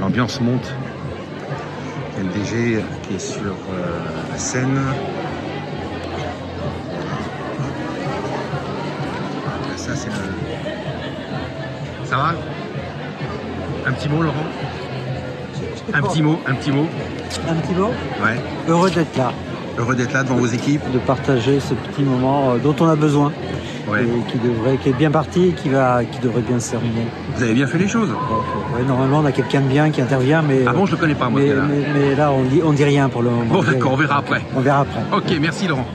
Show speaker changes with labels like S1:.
S1: L'ambiance monte. LDG qui est sur euh, la scène. Ça, c'est le... Ça va? Un petit mot, Laurent? Un petit mot, un petit mot.
S2: Un petit mot?
S1: Ouais.
S2: Heureux d'être là,
S1: Heureux d'être là devant vos équipes.
S2: de partager ce petit moment euh, dont on a besoin
S1: Ouais.
S2: et qui, devrait, qui est bien parti et qui, va, qui devrait bien se terminer.
S1: Vous avez bien fait les choses.
S2: Ouais, normalement, on a quelqu'un de bien qui intervient, mais,
S1: Ah bon, je le connais pas, moi,
S2: mais là, on dit, on dit rien pour le moment.
S1: Bon, d'accord, on verra après.
S2: On verra après.
S1: Ok, merci Laurent.